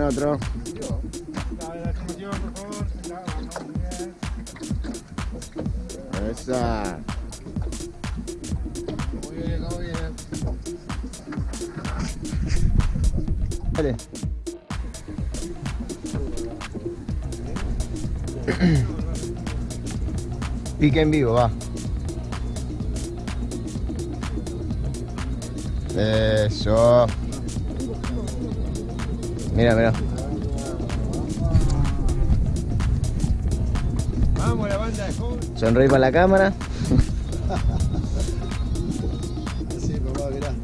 Con otro. Esa. En vivo, va. Eso. Mira, mira. Vamos, la banda de. Sonreí para la cámara. Sí, papá, mirá.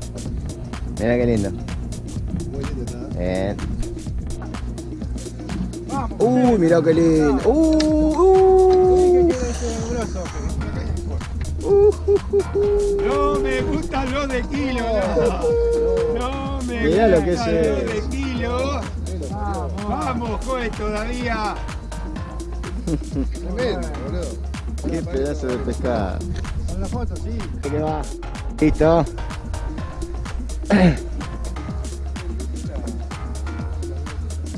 Mira qué lindo. Muy lindo está. Bien. Uy, mira qué lindo. Uh, uh. No me gusta lo de kilo. No, no me Mirá lo que es lo eso. de kilo. Vamos, juez, todavía. Tremendo, boludo. Qué pedazo de pescado. Con la foto, sí. ¿Qué va? Listo.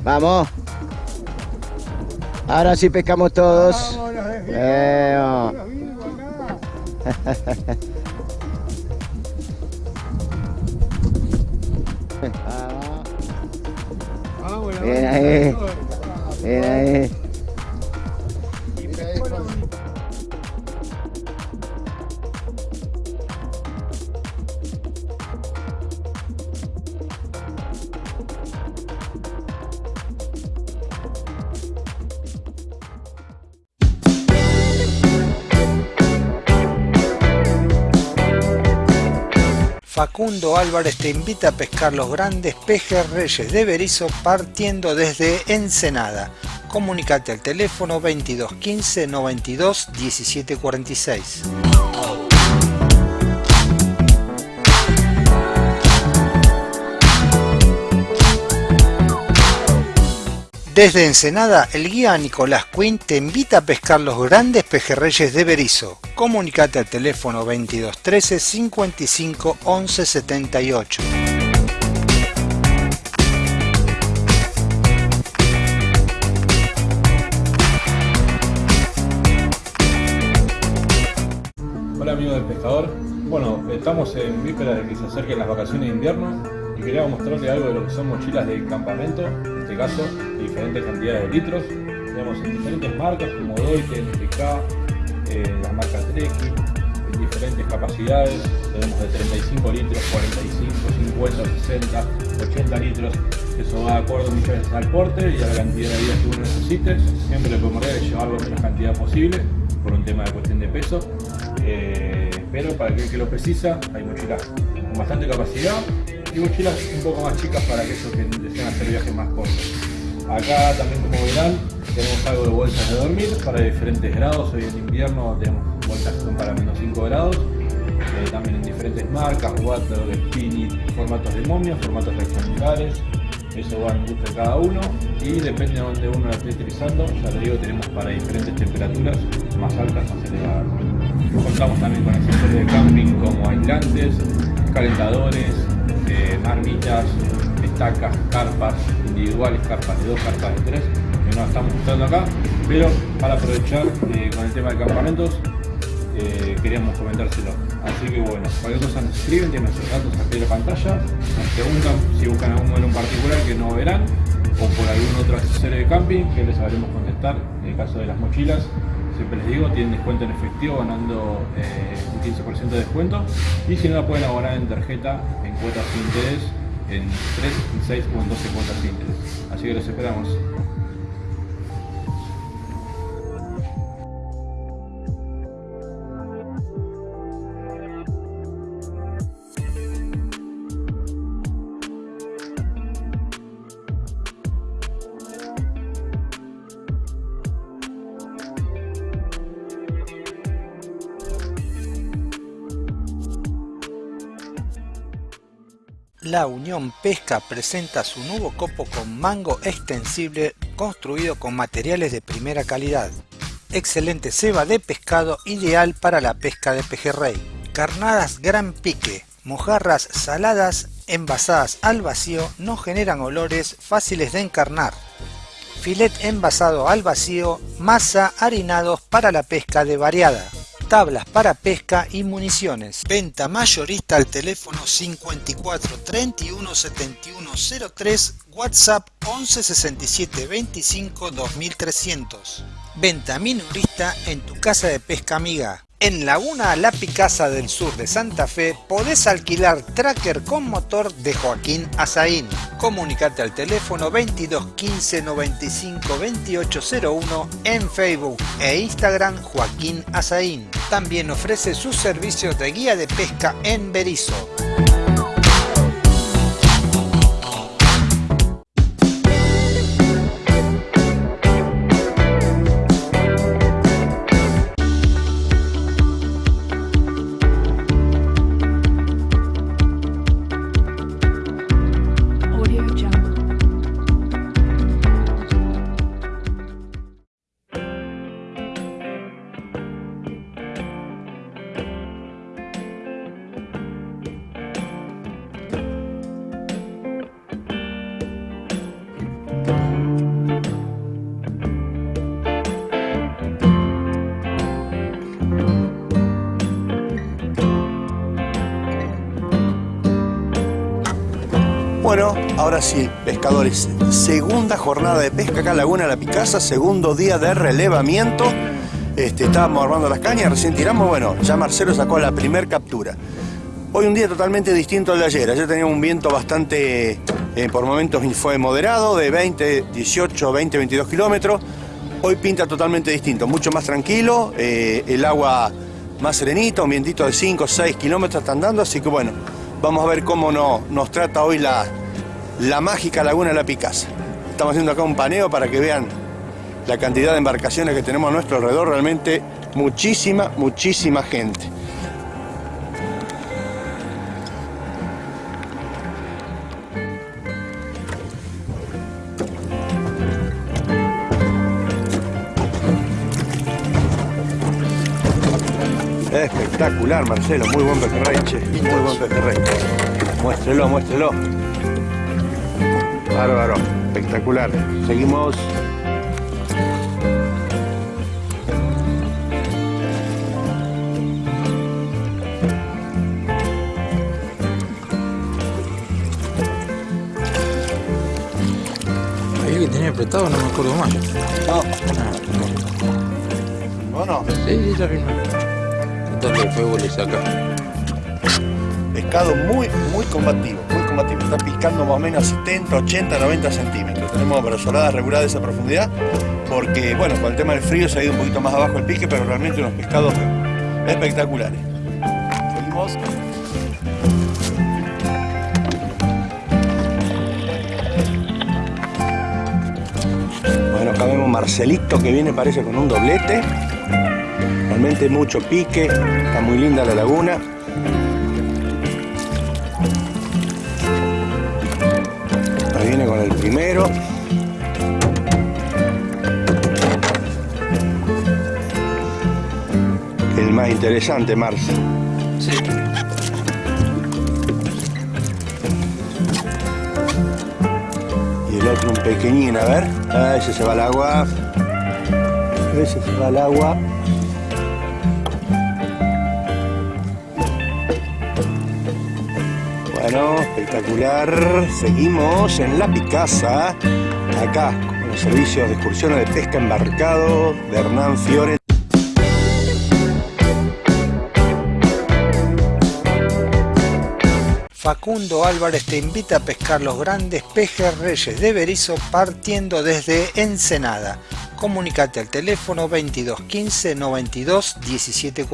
Vamos. Ahora sí pescamos todos. Vamos, los Vamos, la Facundo Álvarez te invita a pescar los grandes pejerreyes de Berizo partiendo desde Ensenada. Comunicate al teléfono 22 15 92 17 Desde Ensenada, el guía Nicolás Quinn te invita a pescar los grandes pejerreyes de Berizo. Comunicate al teléfono 22 13 55 11 78. Hola amigos del pescador. Bueno, estamos en víspera de que se acerquen las vacaciones de invierno y queríamos mostrarles algo de lo que son mochilas de campamento, en este caso diferentes cantidades de litros. Tenemos en diferentes marcas como Doite, NPK, eh, las marcas Treki, en diferentes capacidades. Tenemos de 35 litros, 45, 50, 60, 80 litros. Eso va de acuerdo muchas veces al porte y a la cantidad de días que uno necesite. Siempre lo primordial es llevarlo la menos cantidad posible por un tema de cuestión de peso. Eh, pero para aquel que lo precisa, hay mochilas con bastante capacidad y mochilas un poco más chicas para aquellos que desean hacer viajes más cortos. Acá también como verán tenemos algo de bolsas de dormir para diferentes grados. Hoy en invierno tenemos bolsas que son para menos 5 grados. Eh, también en diferentes marcas, water, spinning, formatos de momia, formatos rectangulares. Eso va en gusto de cada uno y depende de donde uno la esté utilizando. Ya les digo, tenemos para diferentes temperaturas, más altas, más elevadas. Contamos también con accesorios de camping como aislantes, calentadores, eh, marmitas, estacas, carpas individuales, carpas de dos, carpas de tres, que no estamos mostrando acá, pero para aprovechar eh, con el tema de campamentos, eh, queríamos comentárselo. Así que bueno, cualquier cosa nos escriben, tienen nuestros datos aquí en la pantalla, nos preguntan si buscan algún modelo en particular que no verán, o por algún otro accesorio de camping que les sabremos contestar. En el caso de las mochilas, siempre les digo, tienen descuento en efectivo ganando eh, un 15% de descuento y si no la pueden abonar en tarjeta en cuotas sin interés en 3, en 6 o en 12 cuotas sin interés. Así que los esperamos. La Unión Pesca presenta su nuevo copo con mango extensible construido con materiales de primera calidad. Excelente ceba de pescado ideal para la pesca de pejerrey. Carnadas gran pique, mojarras saladas envasadas al vacío no generan olores fáciles de encarnar. Filet envasado al vacío, masa, harinados para la pesca de variada tablas para pesca y municiones. Venta mayorista al teléfono 54 31 71 03, WhatsApp 11 67 25 2300. Venta minorista en tu casa de pesca amiga. En Laguna La Picasa del sur de Santa Fe podés alquilar tracker con motor de Joaquín Azaín. Comunicate al teléfono 22 15 95 2801 en Facebook e Instagram Joaquín Azaín. También ofrece sus servicios de guía de pesca en Berizo. Ahora sí, pescadores, segunda jornada de pesca acá en Laguna La Picasa, segundo día de relevamiento. Este, estábamos armando las cañas, recién tiramos, bueno, ya Marcelo sacó la primer captura. Hoy un día totalmente distinto al de ayer. Ayer teníamos un viento bastante, eh, por momentos fue moderado, de 20, 18, 20, 22 kilómetros. Hoy pinta totalmente distinto, mucho más tranquilo, eh, el agua más serenita, un vientito de 5, 6 kilómetros está andando, así que bueno, vamos a ver cómo no, nos trata hoy la, la mágica Laguna de la Picasa. Estamos haciendo acá un paneo para que vean la cantidad de embarcaciones que tenemos a nuestro alrededor, realmente muchísima, muchísima gente. Espectacular, Marcelo, muy buen pejerrey, muy buen pejerrey. Muéstrelo, muéstrelo. Bárbaro, espectacular. Seguimos. Ahí que tenía apretado, no me acuerdo más. No. ¿O no? Sí, sí, ya firmé. ¿Dónde el fuego le saca? Pescado muy, muy combativo, muy Está picando más o menos 70, 80, 90 centímetros. Tenemos brazoladas reguladas de esa profundidad porque, bueno, con el tema del frío se ha ido un poquito más abajo el pique, pero realmente unos pescados espectaculares. Seguimos. Bueno, acá vemos Marcelito que viene, parece, con un doblete. Realmente mucho pique, está muy linda la laguna. Primero. El más interesante, Marce. Sí. Y el otro un pequeñín, a ver. Ah, ese se va al agua. Ese se va al agua. Bueno, espectacular. Seguimos en La Picasa, acá con los servicios de excursiones de pesca embarcado de Hernán Fiore. Facundo Álvarez te invita a pescar los grandes pejerreyes de Berizo partiendo desde Ensenada. Comunicate al teléfono 22 15 92 17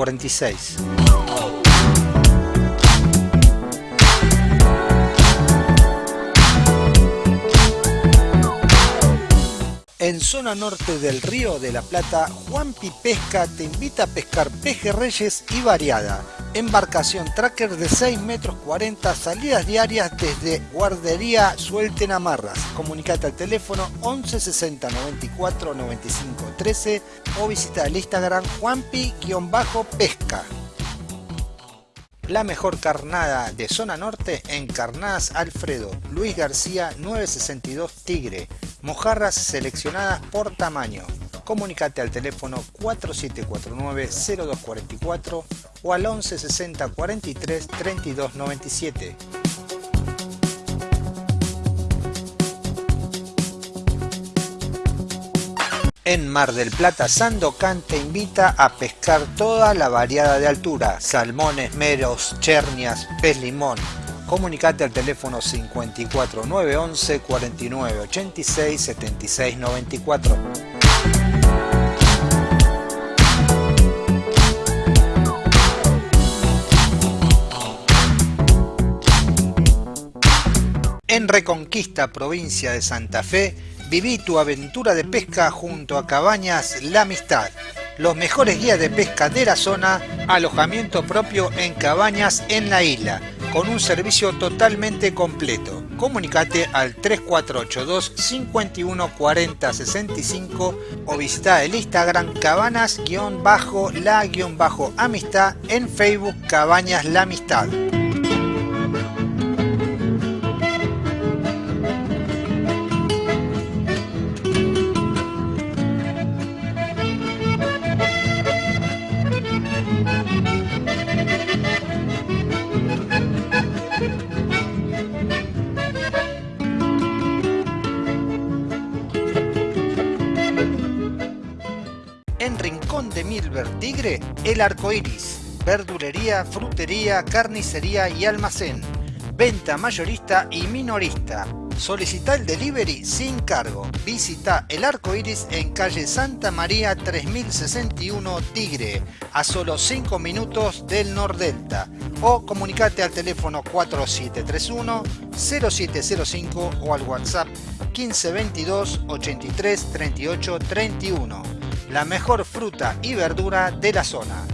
En zona norte del Río de la Plata, Juanpi Pesca te invita a pescar pejerreyes y variada. Embarcación tracker de 6 metros 40, salidas diarias desde Guardería Suelten Amarras. Comunicate al teléfono 11 60 94 95 13 o visita el Instagram Juanpi-pesca. La mejor carnada de zona norte en Carnadas Alfredo, Luis García 962 Tigre, mojarras seleccionadas por tamaño. Comunicate al teléfono 4749-0244 o al 11 60 43 32 97. En Mar del Plata, Sandocan te invita a pescar toda la variada de altura, salmones, meros, chernias, pez limón. Comunicate al teléfono 54 911 49 86 76 94. En Reconquista, provincia de Santa Fe, viví tu aventura de pesca junto a Cabañas La Amistad. Los mejores guías de pesca de la zona, alojamiento propio en cabañas en la isla, con un servicio totalmente completo. Comunicate al 3482 51 40 65 o visita el Instagram cabanas-la-amistad en Facebook Cabañas La Amistad. Milver Tigre, El Arco Iris. Verdulería, frutería, carnicería y almacén. Venta mayorista y minorista. Solicita el delivery sin cargo. Visita El Arco Iris en calle Santa María 3061 Tigre, a solo 5 minutos del Nordelta. O comunicate al teléfono 4731 0705 o al WhatsApp 1522 83 38 31 la mejor fruta y verdura de la zona.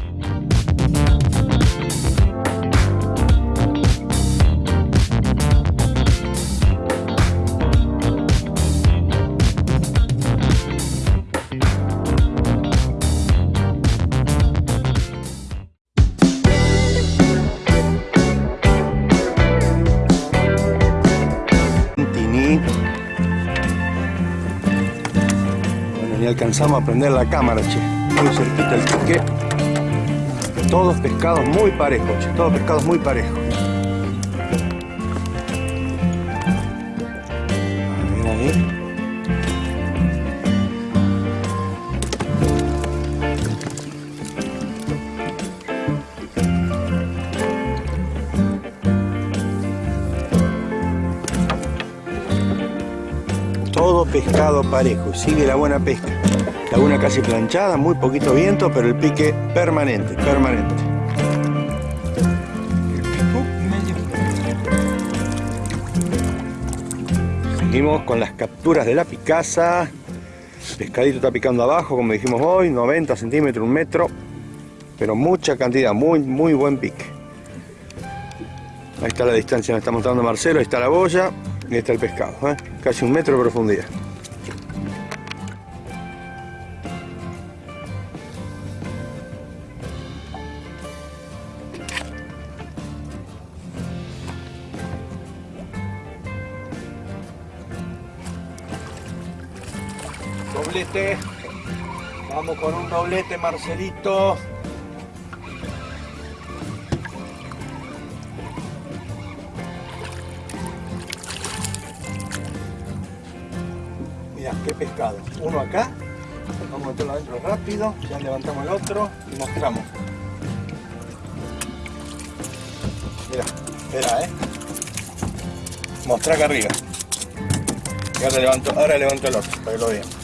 Alcanzamos a prender la cámara, che. Muy cerquita el pique. Todos pescados muy parejos, che. Todos pescados muy parejos. A ver ahí. Todo pescado parejo, sigue la buena pesca. Laguna casi planchada, muy poquito viento, pero el pique permanente, permanente. Seguimos con las capturas de la picaza. Pescadito está picando abajo, como dijimos hoy, 90 centímetros, un metro. Pero mucha cantidad, muy, muy buen pique. Ahí está la distancia, me está mostrando Marcelo, ahí está la boya y ahí está el pescado. ¿eh? Casi un metro de profundidad. Con un doblete, Marcelito. Mira, qué pescado. Uno acá. Vamos a meterlo adentro rápido. Ya levantamos el otro y mostramos. Mira, espera, eh. Mostrar acá arriba. Ahora levanto, ahora levanto el otro para que lo vean.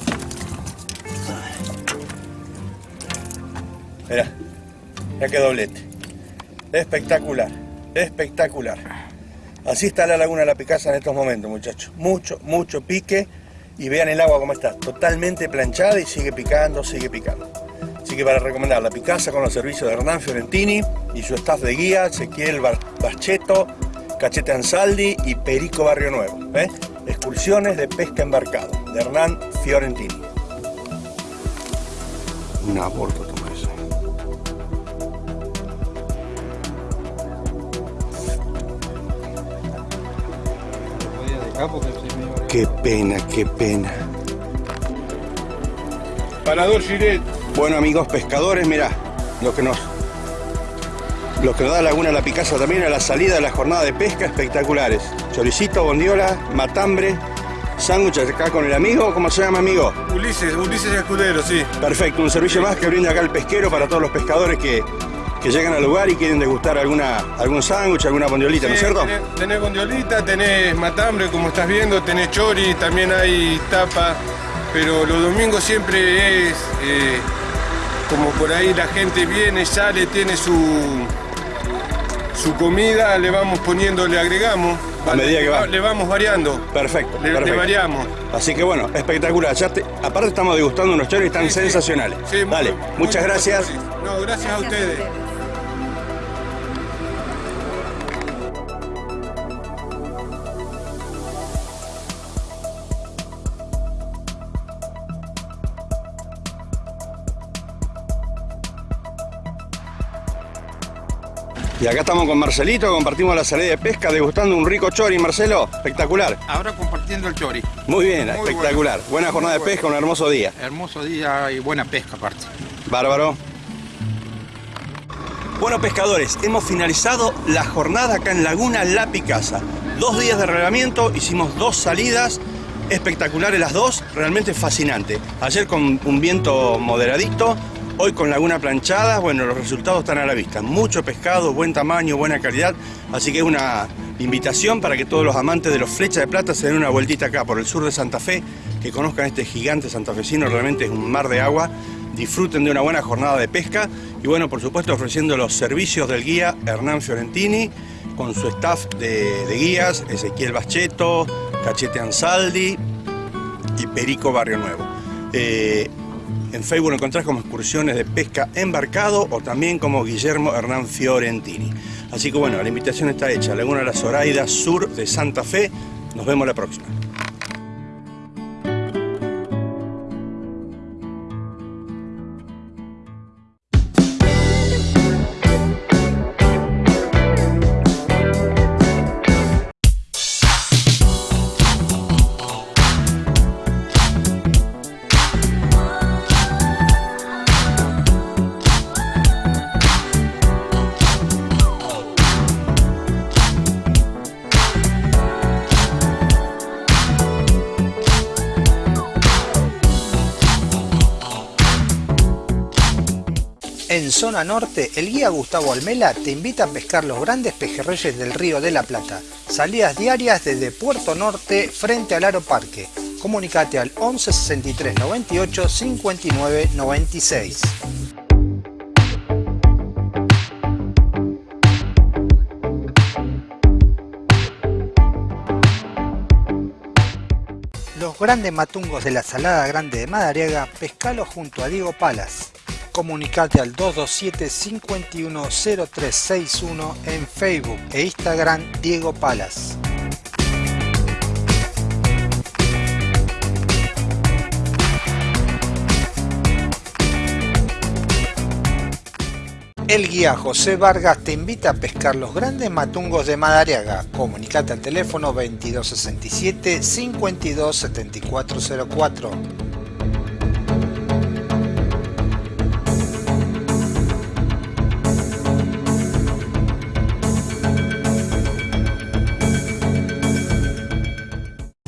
Mira, ya que doblete. Espectacular, espectacular. Así está la laguna de la Picasa en estos momentos, muchachos. Mucho, mucho pique. Y vean el agua como está, totalmente planchada y sigue picando, sigue picando. Así que para recomendar la Picasa con los servicios de Hernán Fiorentini y su staff de guía, Ezequiel Bacheto, Cachete Ansaldi y Perico Barrio Nuevo. ¿eh? Excursiones de pesca embarcado, de Hernán Fiorentini. Un aborto Qué pena, qué pena. Parador Giret. Bueno, amigos pescadores, mirá, lo que nos lo que nos da Laguna La Picasa también a la salida de la jornada de pesca espectaculares. Choricito, bondiola, matambre, sándwiches acá con el amigo, ¿cómo se llama amigo? Ulises, Ulises Escudero, sí. Perfecto, un servicio más que brinda acá el pesquero para todos los pescadores que, que llegan al lugar y quieren degustar alguna, algún sándwich, alguna bondiolita, ¿no es cierto? Tenés, tenés bondiolita, tenés matambre, como estás viendo, tenés chori, también hay tapa, pero los domingos siempre es eh, como por ahí la gente viene, sale, tiene su, su comida, le vamos poniendo, le agregamos. A medida que va. Le vamos variando, Perfecto, le, le perfecto. variamos. Así que bueno, espectacular. Ya te- aparte estamos degustando unos choris tan Sí, sensacionales. Sí, Dale, muy muchas gracias. No, gracias a ustedes. Y acá estamos con Marcelito, compartimos la salida de pesca, degustando un rico chori, Marcelo. Espectacular. Ahora compartiendo el chori. Muy bien, Muy espectacular. Buena jornada de pesca, un hermoso día. Hermoso día y buena pesca aparte. Bárbaro. Bueno, pescadores, hemos finalizado la jornada acá en Laguna La Picasa. Dos días de relevamiento, hicimos dos salidas, espectaculares las dos, realmente fascinante. Ayer con un viento moderadito, hoy con Laguna Planchada, bueno, los resultados están a la vista. Mucho pescado, buen tamaño, buena calidad, así que es una invitación para que todos los amantes de los flechas de plata se den una vueltita acá por el sur de Santa Fe, que conozcan este gigante santafesino, realmente es un mar de agua disfruten de una buena jornada de pesca y bueno, por supuesto ofreciendo los servicios del guía Hernán Fiorentini con su staff de, guías, Ezequiel Bacheto, Cachete Ansaldi y Perico Barrio Nuevo. Eh, en Facebook lo encontrás como excursiones de pesca embarcado o también como Guillermo Hernán Fiorentini. Así que bueno, la invitación está hecha. Laguna La Zoraida, sur de Santa Fe. Nos vemos la próxima. Zona norte, el guía Gustavo Almela te invita a pescar los grandes pejerreyes del río de la Plata. Salidas diarias desde Puerto Norte frente al Aro Parque. Comunicate al 11 63 98 59 96. Los grandes matungos de la Salada Grande de Madariaga, pescalo junto a Diego Palas. Comunicate al 227 510361 en Facebook e Instagram Diego Palas. El guía José Vargas te invita a pescar los grandes matungos de Madariaga. Comunicate al teléfono 2267 527404.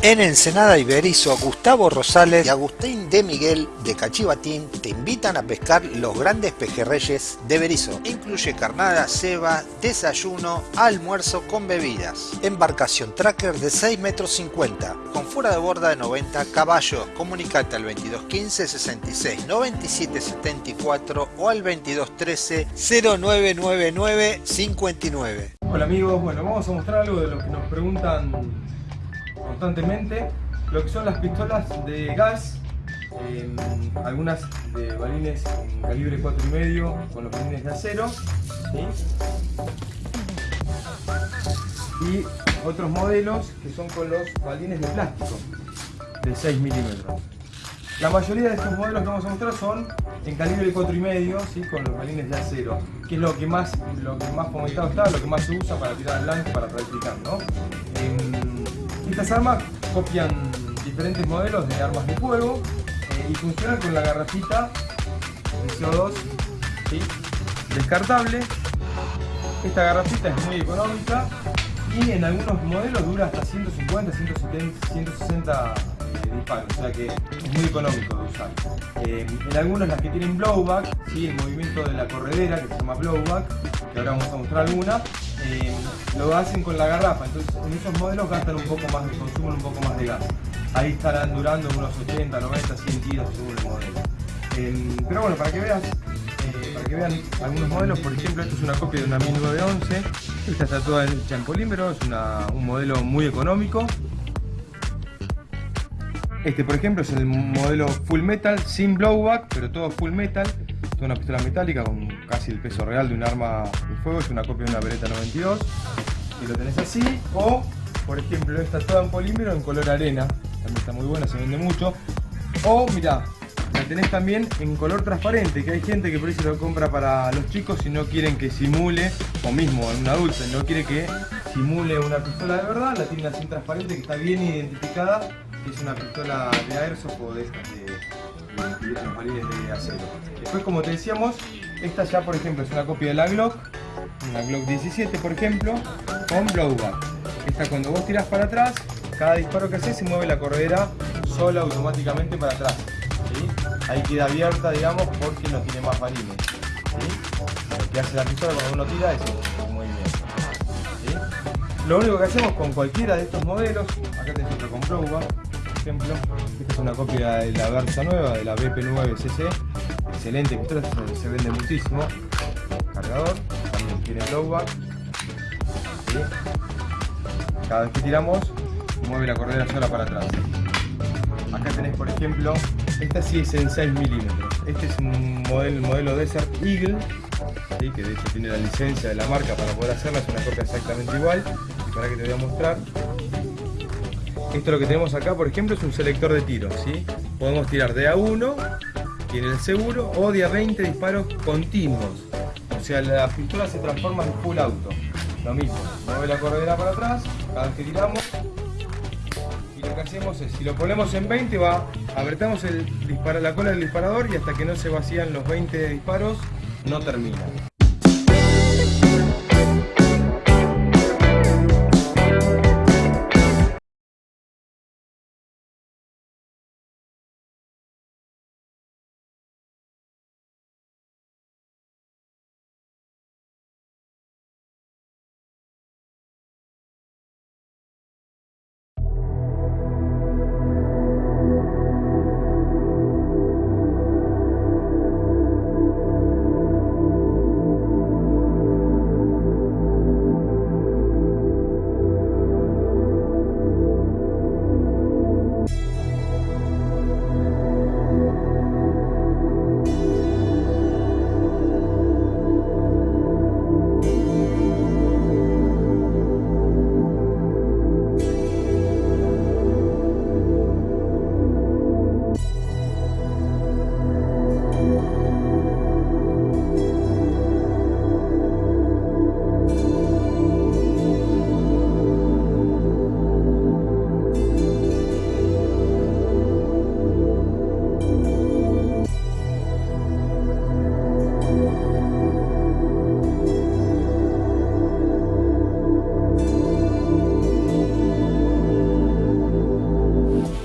En Ensenada Iberizo, Gustavo Rosales y Agustín de Miguel de Cachivatín te invitan a pescar los grandes pejerreyes de Berizo. Incluye carnada, ceba, desayuno, almuerzo con bebidas. Embarcación tracker de 6 metros 50, con fuera de borda de 90 caballos. Comunicate al 2215 66 97 74 o al 2213 0999 59. Hola amigos, bueno, vamos a mostrar algo de lo que nos preguntan constantemente, lo que son las pistolas de gas, eh, algunas de balines en calibre 4,5 con los balines de acero, y otros modelos que son con los balines de plástico de 6 milímetros. La mayoría de estos modelos que vamos a mostrar son en calibre 4,5 ¿sí? con los balines de acero, que es lo que más lo que más fomentado está, lo que más se usa para tirar al para practicar. ¿no? Em, Estas armas copian diferentes modelos de armas de fuego eh, y funcionan con la garrafita de CO2 ¿sí? descartable. Esta garrafita es muy económica y en algunos modelos dura hasta 150, 170, 160 eh, disparos, o sea que es muy económico de usar. Eh, en algunos las que tienen blowback, ¿sí? el movimiento de la corredera que se llama blowback, que ahora vamos a mostrar alguna, lo hacen con la garrafa, entonces en esos modelos gastan un poco más, consumen un poco más de gas. Ahí estarán durando unos 80, 90, 100 tiros según el modelo. Eh, pero bueno, para que veas, eh, para que vean algunos modelos, por ejemplo, esto es una copia de una 1911, esta está toda hecha en polímero, es un modelo muy económico. Este, por ejemplo, es el modelo full metal, sin blowback, pero todo full metal. Toda una pistola metálica con casi el peso real de un arma de fuego. Es una copia de una Beretta 92. Y lo tenés así. O, por ejemplo, esta toda en polímero en color arena. También está muy buena, se vende mucho. O, mirá, la tenés también en color transparente, que hay gente que por eso lo compra para los chicos si no quieren que simule, o mismo en un adulto, no quiere que simule una pistola de verdad, la tiene así transparente que está bien identificada, es una pistola de airsoft o de estas de, los balines de acero. Después, como te decíamos, esta ya por ejemplo es una copia de la Glock, una Glock 17 por ejemplo, con blowback. Esta cuando vos tirás para atrás, cada disparo que haces se mueve la corredera sola automáticamente para atrás. ¿sí? Ahí queda abierta, digamos, porque no tiene más balines. ¿sí? Lo que hace la pistola cuando uno tira es el movimiento. Lo único que hacemos con cualquiera de estos modelos, acá tenés otro con blowback, esta es una copia de la Versa nueva, de la BP9CC, excelente pistola, se, se vende muchísimo. Cargador, también tiene blowback. ¿sí? Cada vez que tiramos, mueve la corredera sola para atrás. Acá tenés, por ejemplo, esta sí es en 6 milímetros. Este es un modelo, modelo Desert Eagle, que de hecho tiene la licencia de la marca para poder hacerla, es una copia exactamente igual. Y para que te voy a mostrar. Esto lo que tenemos acá, por ejemplo, es un selector de tiros. ¿sí? Podemos tirar de a 1, tiene el seguro, o de a 20 disparos continuos. O sea, la pistola se transforma en full auto. Lo mismo, mueve la corredera para atrás, cada vez que tiramos, y lo que hacemos es, si lo ponemos en 20 va, apretamos el dispara, la cola del disparador y hasta que no se vacían los 20 disparos, no termina.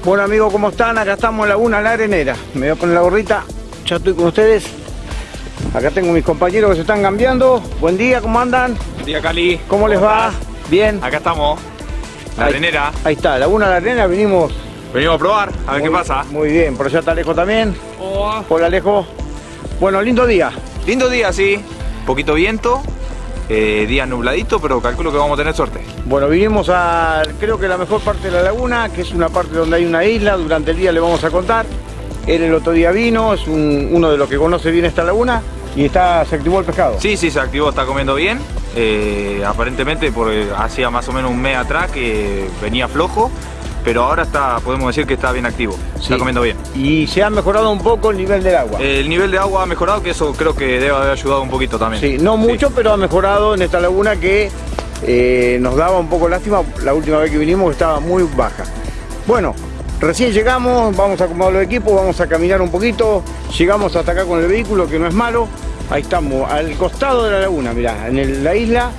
Bueno amigos, ¿cómo están? Acá estamos en Laguna La Arenera. Me voy a poner la gorrita, ya estoy con ustedes. Acá tengo mis compañeros que se están cambiando. Buen día, ¿cómo andan? Buen día, Cali. ¿Cómo les va? Bien. Acá estamos. La Ahí- arenera. Ahí está, Laguna La Arenera, vinimos. Venimos a probar, a ver qué pasa. Muy bien, por allá está Alejo también. Hola Alejo. Bueno, lindo día. Lindo día, sí. Poquito viento. eh, día nubladito, pero calculo que vamos a tener suerte. Bueno, vinimos a, creo que la mejor parte de la laguna, que es una parte donde hay una isla, durante el día le vamos a contar. Él el otro día vino, es un- uno de los que conoce bien esta laguna y está, se activó el pescado. Sí, sí, se activó, está comiendo bien. Eh, aparentemente, porque hacía más o menos un mes atrás que venía flojo, pero ahora está, podemos decir que está bien activo. Está comiendo bien. Y se ha mejorado un poco el nivel del agua. El nivel de agua ha mejorado, que eso creo que debe haber ayudado un poquito también. Sí, no mucho, pero ha mejorado en esta laguna que eh, nos daba un poco lástima la última vez que vinimos estaba muy baja. Bueno, recién llegamos, vamos a acomodar los equipos, vamos a caminar un poquito, llegamos hasta acá con el vehículo que no es malo, ahí estamos, al costado de la laguna, mirá, en el- la isla,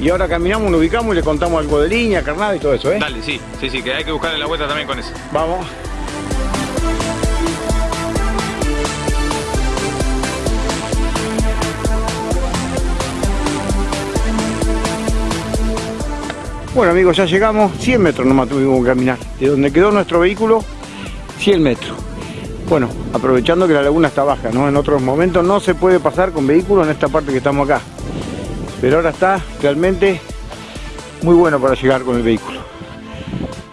y ahora caminamos, nos ubicamos y le contamos algo de línea, carnada y todo eso, ¿eh? Dale, sí, sí, sí, que hay que buscarle la vuelta también con eso. Vamos. Bueno amigos, ya llegamos, 100 metros nomás tuvimos que caminar. De donde quedó nuestro vehículo, 100 metros. Bueno, aprovechando que la laguna está baja, ¿no? En otros momentos no se puede pasar con vehículos en esta parte que estamos acá. Pero ahora está realmente muy bueno para llegar con el vehículo.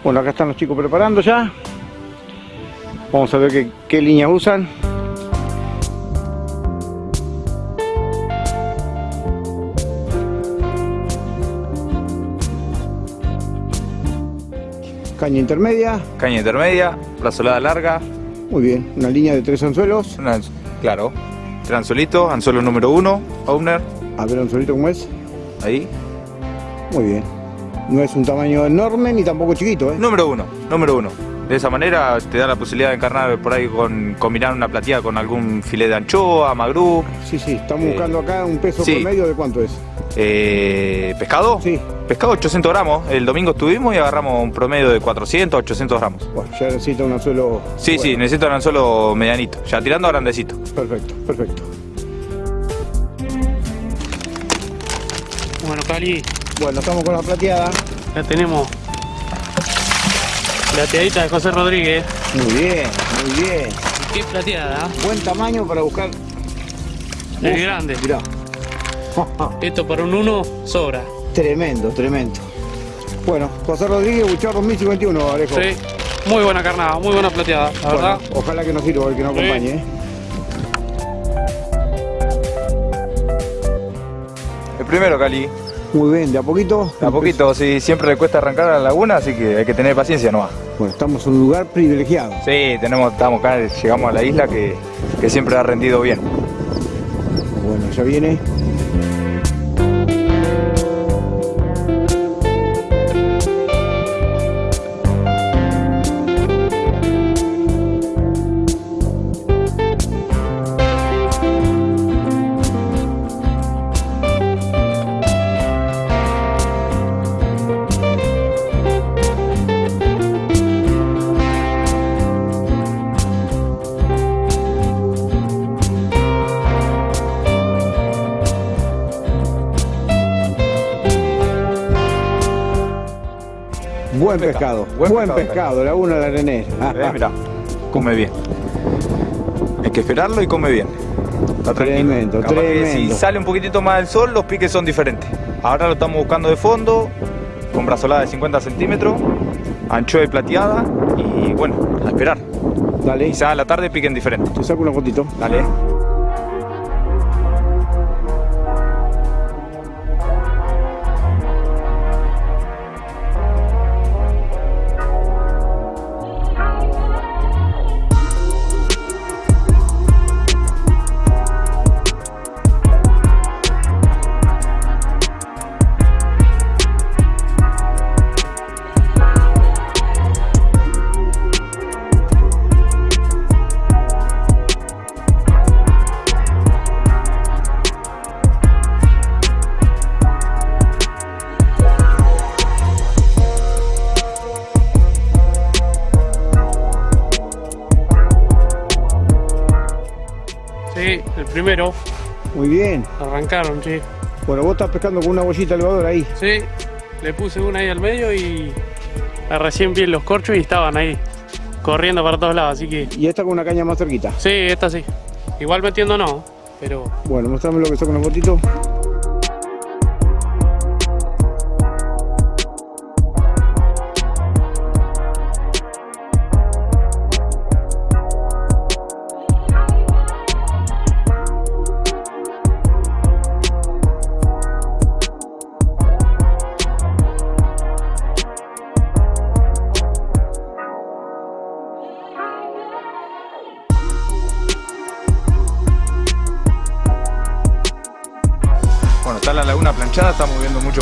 Bueno, acá están los chicos preparando ya. Vamos a ver qué, qué líneas usan. Caña intermedia, Caña intermedia, brazolada larga, muy bien. Una línea de tres anzuelos. una- claro, tres anzuelitos, anzuelo número uno, owner, A ver, anzuelito cómo es. ahí. Muy bien. No es un tamaño enorme ni tampoco chiquito, ¿eh? Número uno, número uno. De esa manera te da la posibilidad de encarnar por ahí con combinar una plateada con algún filete de anchoa, magrú. Sí, sí, estamos Eh, buscando acá un peso sí. promedio de cuánto es. Eh, ¿Pescado? Sí. Pescado 800 gramos. El domingo estuvimos y agarramos un promedio de 400, 800 gramos. Bueno, ya necesita un anzuelo. Sí, sí, bueno. necesito un anzuelo medianito. Ya tirando a grandecito. Perfecto, perfecto. Bueno, Cali, Bueno, estamos con la plateada. ya tenemos plateadita de José Rodríguez. Muy bien, muy bien. Qué plateada, Buen tamaño para buscar. ¿eh? es grande. Mirá. Esto para un uno sobra. tremendo, tremendo. Bueno, José Rodríguez, Buchar 2051, Alejo. Sí, muy buena carnada, muy buena plateada, la Bueno, verdad. ojalá que nos sirva el que nos Sí. acompañe. ¿eh? El primero, Cali. Muy bien, de a poquito. A poquito, sí, siempre le cuesta arrancar a la laguna, así que hay que tener paciencia nomás. Bueno, estamos en un lugar privilegiado. Sí, tenemos, estamos acá, llegamos a la isla que, que siempre ha rendido bien. Bueno, ya viene. Buen pescado, buen, Buen pescado, pescado, Laguna de la Arenera. Eh, mirá, come bien. Hay que esperarlo y come bien. Está tranquilo. Tremendo, Capaz que tremendo. si sale un poquitito más el sol, los piques son diferentes. Ahora lo estamos buscando de fondo, con brazolada de 50 centímetros, anchoa y plateada, y bueno, a esperar. Dale, Quizás a la tarde piquen diferente. te saco una fotito. Dale. Primero. Muy bien. Arrancaron, sí. Bueno, vos estás pescando con una bollita elevadora ahí. Sí, le puse una ahí al medio y recién vi los corchos y estaban ahí corriendo para todos lados, así que Y esta con una caña más cerquita. sí, esta sí. Igual metiendo no, pero Bueno, mostrame lo que saco una fotito. la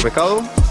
estamos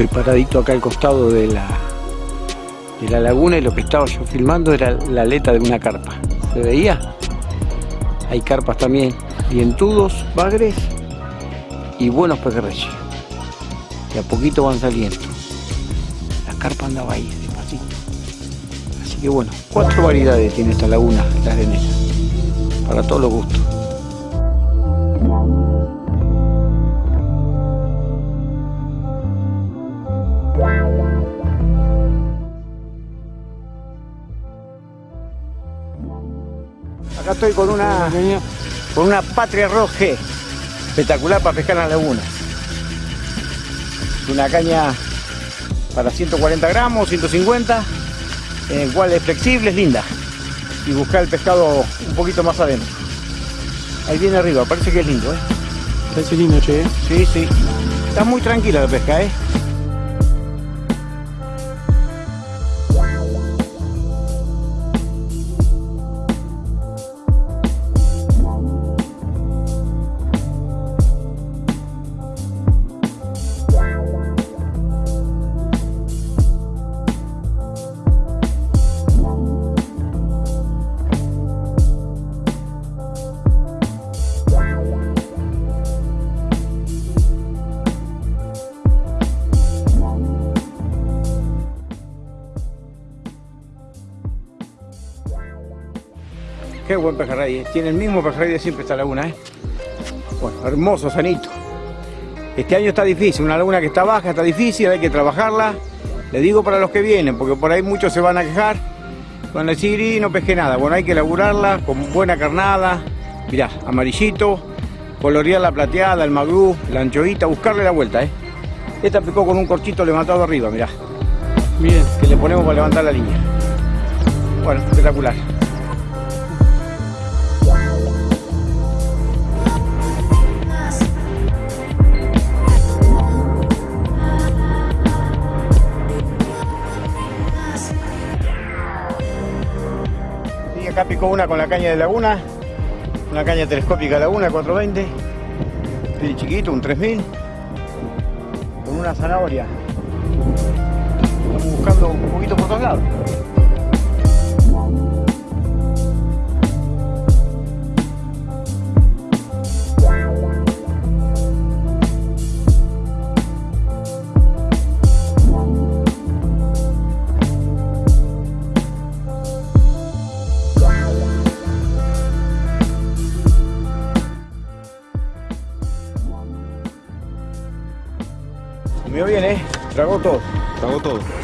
Estoy paradito acá al costado de la, de la laguna y lo que estaba yo filmando era la aleta de una carpa. ¿Se veía? Hay carpas también, dientudos, bagres y buenos pejerreyes. De a poquito van saliendo. La carpa andaba ahí, despacito. Así que bueno, cuatro variedades tiene esta laguna, la arenera. Para todos los gustos. Estoy con una, con una Patria Roje espectacular para pescar en la laguna. Una caña para 140 gramos, 150, en el cual es flexible, es linda. Y buscar el pescado un poquito más adentro. Ahí viene arriba, parece que es lindo, ¿eh? Parece lindo, che. Sí, sí. Está muy tranquila la pesca, ¿eh? Qué buen pejerrey, ¿eh? tiene el mismo pejerrey de siempre esta laguna, ¿eh? Bueno, hermoso, sanito. Este año está difícil, una laguna que está baja, está difícil, hay que trabajarla. Le digo para los que vienen, porque por ahí muchos se van a quejar, van a decir, y no pesqué nada. Bueno, hay que laburarla con buena carnada, mirá, amarillito, colorear la plateada, el magrú, la anchoita, buscarle la vuelta, ¿eh? Esta picó con un corchito levantado arriba, mirá. Bien. Que le ponemos para levantar la línea. Bueno, espectacular. Acá picó una con la caña de laguna, una caña telescópica laguna 420, bien chiquito, un 3000, con una zanahoria. Estamos buscando un poquito por todos lados.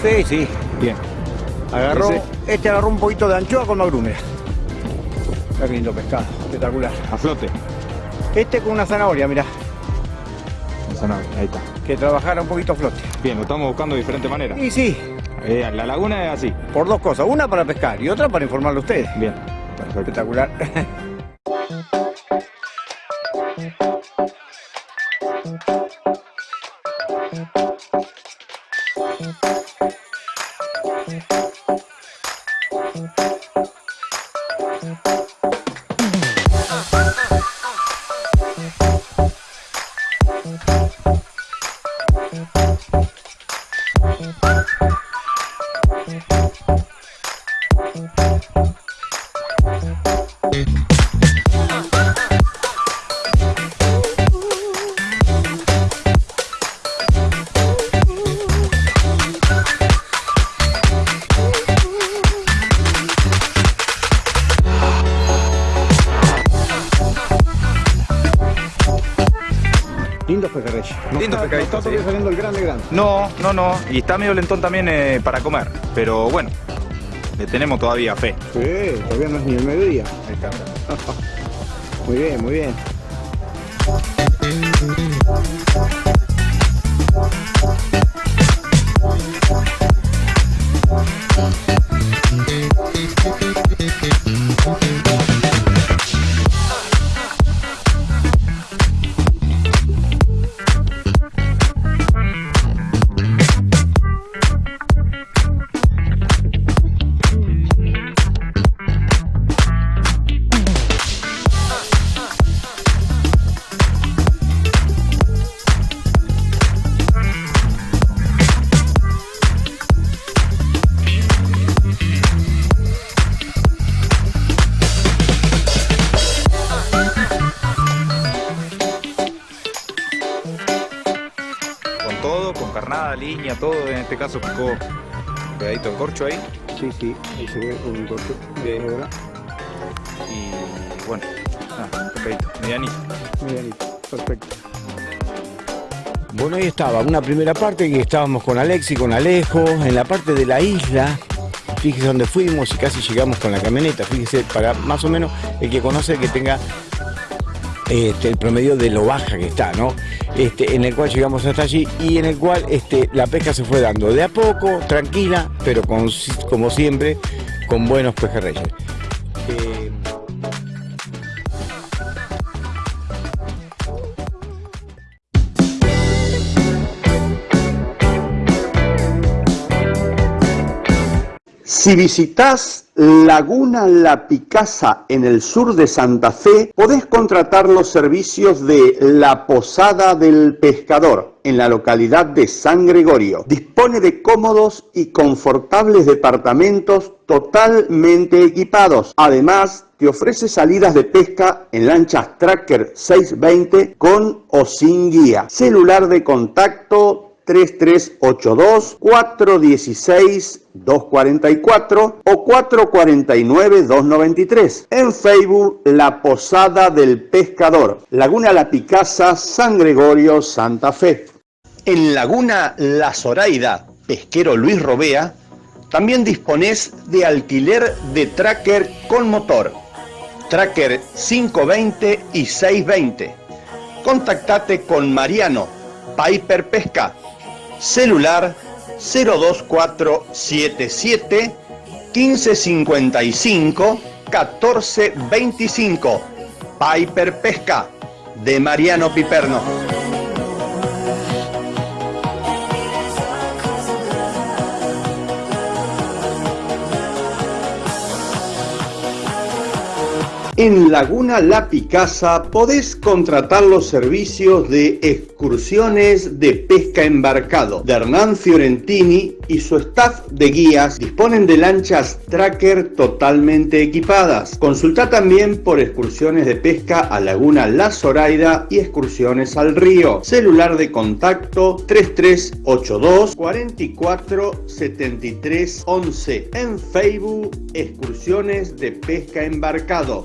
Sí, sí. Bien. Agarró, Ese- este agarró un poquito de anchoa con magrum, mira. Está lindo pescado, espectacular. A flote. Este con una zanahoria, mira, Zanahoria, Ahí está. que trabajara un poquito a flote. Bien, lo estamos buscando de diferente manera. Y sí, Eh, la laguna es así. por dos cosas, una para pescar y otra para informarle a ustedes. Bien. Perfecto. Espectacular. Y está medio lentón también eh, para comer. Pero bueno, le tenemos todavía fe. Sí, todavía no es ni el mediodía. Ahí está. Muy bien, muy bien. Carnada, línea, todo. En este caso picó un pedadito de corcho ahí. Sí, sí, ahí se ve un. Bien. ¿verdad? Y bueno, nada, pescadito, medianito. Medianito, perfecto. Bueno, ahí estaba, una primera parte que estábamos con Alexi, con Alejo, en la parte de la isla. Fíjese dónde fuimos y casi llegamos con la camioneta. Fíjese, para más o menos el que conoce que tenga este, el promedio de lo baja que está, ¿no? Este, en el cual llegamos hasta allí y en el cual este, la pesca se fue dando de a poco, tranquila, pero con, como siempre, con buenos pejerreyes. Si visitas Laguna La Picasa en el sur de Santa Fe, podés contratar los servicios de La Posada del Pescador en la localidad de San Gregorio. Dispone de cómodos y confortables departamentos totalmente equipados. Además, te ofrece salidas de pesca en lanchas Tracker 620 con o sin guía. Celular de contacto 3382-416-244 o 449-293. En Facebook, La Posada del Pescador, Laguna La Picasa, San Gregorio, Santa Fe. En Laguna La Zoraida, Pesquero Luis Robea, también disponés de alquiler de tracker con motor. Tracker 520 y 620. Contactate con Mariano, Piper Pesca, celular 02477 1555 1425. Piper Pesca de Mariano Piperno. En Laguna La Picasa podés contratar los servicios de excursiones de pesca embarcado de Hernán Fiorentini y su staff de guías disponen de lanchas tracker totalmente equipadas. Consulta también por excursiones de pesca a Laguna La Zoraida y excursiones al río. Celular de contacto 3382 44 73 11. En Facebook, excursiones de pesca embarcado.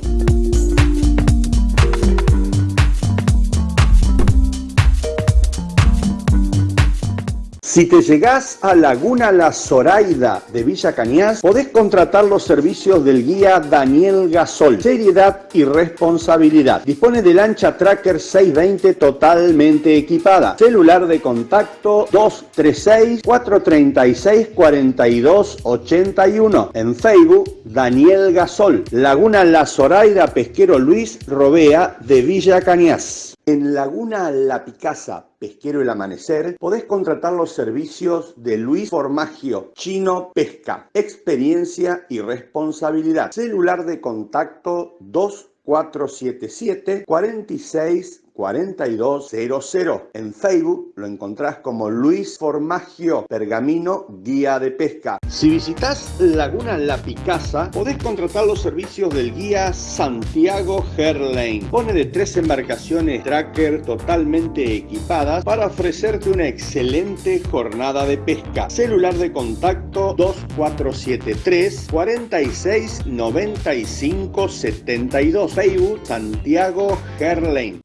Si te llegás a Laguna La Zoraida de Villa Cañas, podés contratar los servicios del guía Daniel Gasol. Seriedad y responsabilidad. Dispone de lancha Tracker 620 totalmente equipada. Celular de contacto 236-436-4281. En Facebook, Daniel Gasol. Laguna La Zoraida Pesquero Luis Robea de Villa Cañas. En Laguna La Picasa, Pesquero El Amanecer, podés contratar los servicios de Luis Formagio, Chino Pesca, experiencia y responsabilidad. Celular de contacto 2477 46 4200. En Facebook lo encontrás como Luis Formagio Pergamino Guía de Pesca. Si visitas Laguna La Picasa, podés contratar los servicios del guía Santiago Herlane. Pone de tres embarcaciones tracker totalmente equipadas para ofrecerte una excelente jornada de pesca. Celular de contacto 2473 46 95 72. Facebook Santiago Herlane.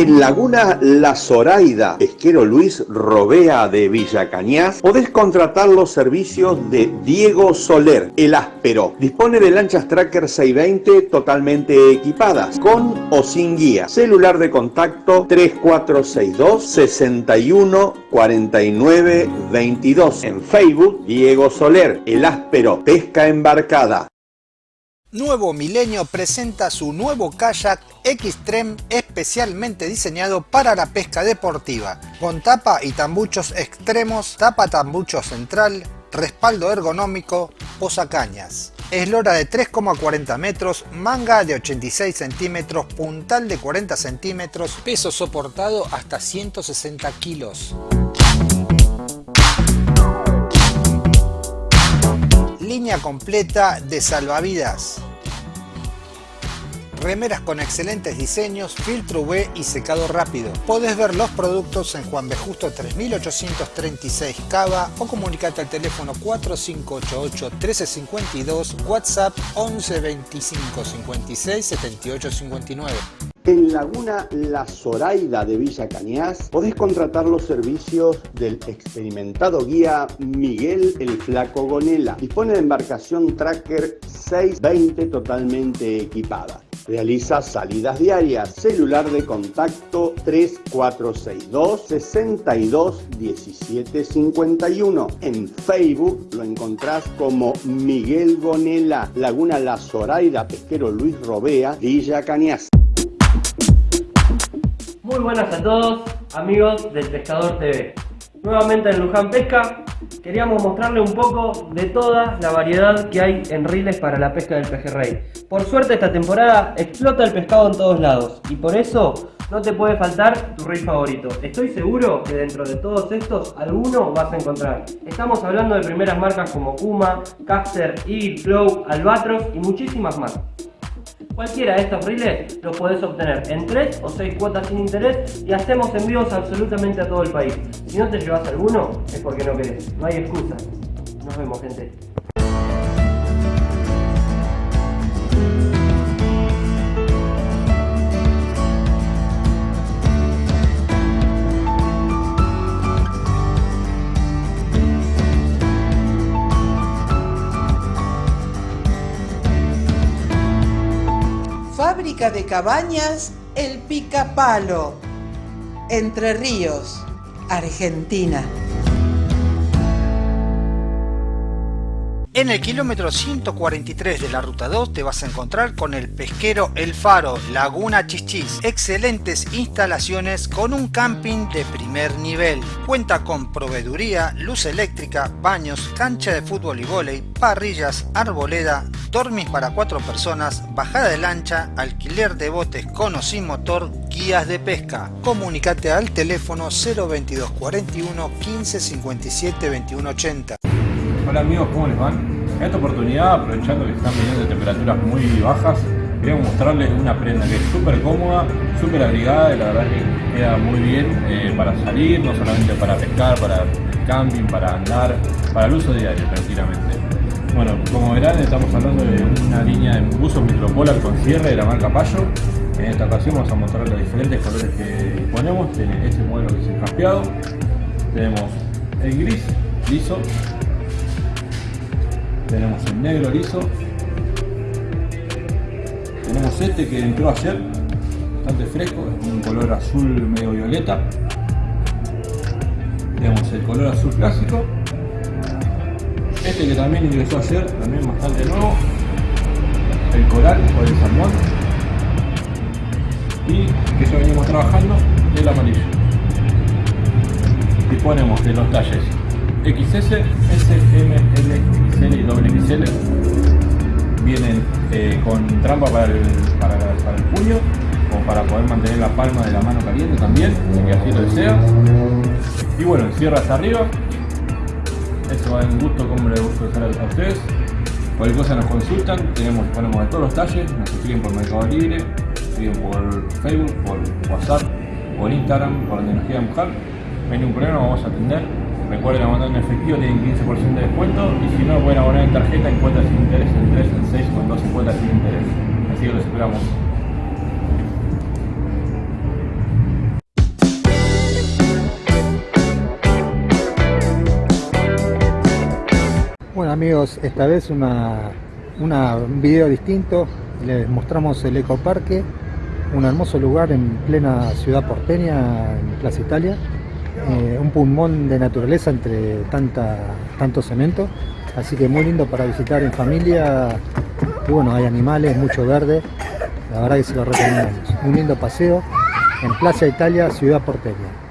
En Laguna La Zoraida, pesquero Luis Robea de Villa Cañas, podés contratar los servicios de Diego Soler, el áspero. Dispone de lanchas Tracker 620 totalmente equipadas, con o sin guía. Celular de contacto 3462 61 49 22. En Facebook, Diego Soler, el áspero, pesca embarcada. Nuevo Milenio presenta su nuevo kayak Xtreme especialmente diseñado para la pesca deportiva, con tapa y tambuchos extremos, tapa tambucho central, respaldo ergonómico, posacañas. Eslora de 3,40 metros, manga de 86 centímetros, puntal de 40 centímetros, peso soportado hasta 160 kilos. Completa de salvavidas. Remeras con excelentes diseños, filtro UV y secado rápido. Podés ver los productos en Juan B. Justo 3836 Cava o comunicate al teléfono 4588 1352, WhatsApp 11 25 56 78 59. En Laguna La Zoraida de Villa Cañas podés contratar los servicios del experimentado guía Miguel el Flaco Gonela. Dispone de embarcación Tracker 620 totalmente equipada. Realiza salidas diarias. Celular de contacto 3462 62 17 51. En Facebook lo encontrás como Miguel Gonela, Laguna La Zoraida, Pesquero Luis Robea, Villa Cañas. Muy buenas a todos, amigos del Pescador TV. Nuevamente en Luján Pesca, queríamos mostrarle un poco de toda la variedad que hay en riles para la pesca del pejerrey. Por suerte esta temporada explota el pescado en todos lados y por eso no te puede faltar tu reel favorito. Estoy seguro que dentro de todos estos alguno vas a encontrar. Estamos hablando de primeras marcas como Kuma, Caster, Eagle, Flow, Albatros y muchísimas más. Cualquiera de estos reels los podés obtener en 3 o 6 cuotas sin interés y hacemos envíos absolutamente a todo el país. Si no te llevas alguno, es porque no querés. No hay excusa. Nos vemos, gente. Fábrica de cabañas El Picapalo, Entre Ríos, Argentina. En el kilómetro 143 de la ruta 2 te vas a encontrar con el pesquero El Faro, Laguna Chichis. Excelentes instalaciones con un camping de primer nivel. Cuenta con proveeduría, luz eléctrica, baños, cancha de fútbol y vóley, parrillas, arboleda, dormis para cuatro personas, bajada de lancha, alquiler de botes con o sin motor, guías de pesca. Comunicate al teléfono 022 41 15 57 21 80. Hola amigos, ¿cómo les van? En esta oportunidad, aprovechando que están viniendo temperaturas muy bajas, queremos mostrarles una prenda que es súper cómoda, súper abrigada y la verdad que queda muy bien eh, para salir, no solamente para pescar, para camping, para andar, para el uso diario tranquilamente. Bueno, como verán estamos hablando de una línea de buzos micropolar con cierre de la marca Payo. En esta ocasión vamos a mostrar los diferentes colores que disponemos. Este modelo que es el jaspeado. Tenemos el gris liso, tenemos el negro liso tenemos este que entró ayer bastante fresco, es un color azul medio violeta tenemos el color azul clásico este que también ingresó ayer, también bastante nuevo el coral o el salmón y que ya venimos trabajando el amarillo disponemos de los talles XS, S, M, L, XL y XXL vienen eh, con trampa para el, para, para el puño o para poder mantener la palma de la mano caliente también, si así lo desea. Y bueno, cierra hasta arriba. Eso va en gusto como le gusta usar a ustedes. Cualquier cosa nos consultan, tenemos, ponemos de todos los talles, nos siguen por Mercado Libre, siguen por Facebook, por WhatsApp, por Instagram, por donde nos quieran buscar. No hay ningún problema, vamos a atender. Recuerden abonar en efectivo, tienen 15% de descuento y si no pueden abonar en tarjeta en cuotas sin interés en 3, en 6 o en 12 cuotas sin interés. Así que los esperamos. Amigos, esta vez una, un video distinto, les mostramos el ecoparque, un hermoso lugar en plena ciudad porteña, en Plaza Italia, eh, un pulmón de naturaleza entre tanta, tanto cemento, así que muy lindo para visitar en familia, bueno, hay animales, mucho verde, la verdad que se lo recomendamos, un lindo paseo en Plaza Italia, ciudad porteña.